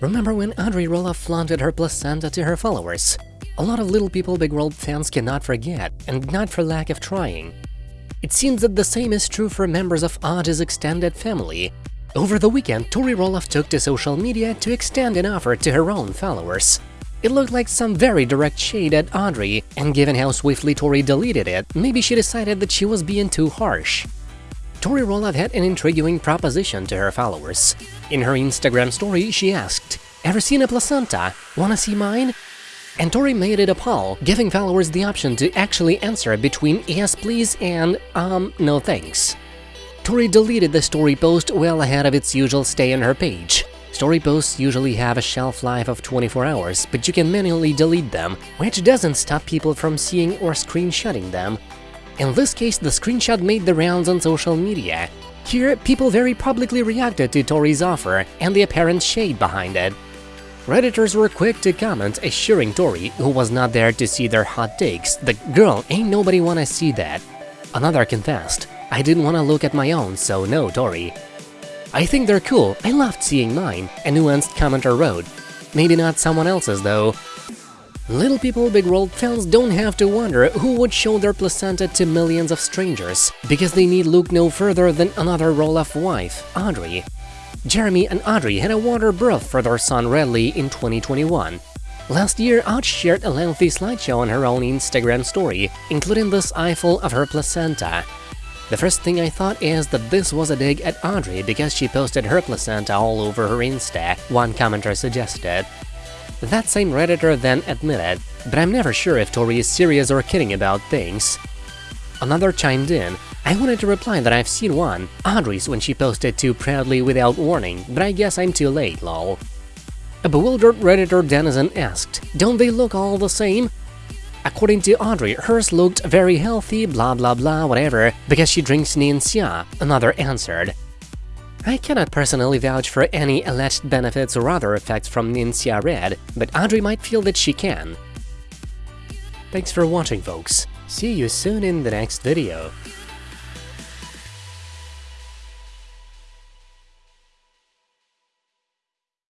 Remember when Audrey Roloff flaunted her placenta to her followers? A lot of Little People Big World fans cannot forget, and not for lack of trying. It seems that the same is true for members of Audrey's extended family. Over the weekend, Tori Roloff took to social media to extend an offer to her own followers. It looked like some very direct shade at Audrey, and given how swiftly Tori deleted it, maybe she decided that she was being too harsh. Tori Roloff had an intriguing proposition to her followers. In her Instagram story, she asked, Ever seen a placenta? Wanna see mine? And Tori made it a poll, giving followers the option to actually answer between yes please and um no thanks. Tori deleted the story post well ahead of its usual stay on her page. Story posts usually have a shelf life of 24 hours, but you can manually delete them, which doesn't stop people from seeing or screenshotting them. In this case, the screenshot made the rounds on social media. Here, people very publicly reacted to Tori's offer and the apparent shade behind it. Redditors were quick to comment, assuring Tori, who was not there to see their hot takes, the girl, ain't nobody wanna see that. Another confessed, I didn't wanna look at my own, so no, Tori. I think they're cool, I loved seeing mine, a nuanced commenter wrote. Maybe not someone else's though. Little People Big World fans don't have to wonder who would show their placenta to millions of strangers, because they need look no further than another Roloff wife, Audrey. Jeremy and Audrey had a water birth for their son Radley in 2021. Last year, Aud shared a lengthy slideshow on her own Instagram story, including this eyeful of her placenta. The first thing I thought is that this was a dig at Audrey because she posted her placenta all over her Insta, one commenter suggested. That same redditor then admitted, but I'm never sure if Tori is serious or kidding about things. Another chimed in, I wanted to reply that I've seen one, Audrey's when she posted too proudly without warning, but I guess I'm too late, lol. A bewildered redditor denizen asked, don't they look all the same? According to Audrey, hers looked very healthy, blah blah blah, whatever, because she drinks Ningxia, another answered. I cannot personally vouch for any alleged benefits or other effects from Ningxia Red, but Audrey might feel that she can. Thanks for watching, folks. See you soon in the next video.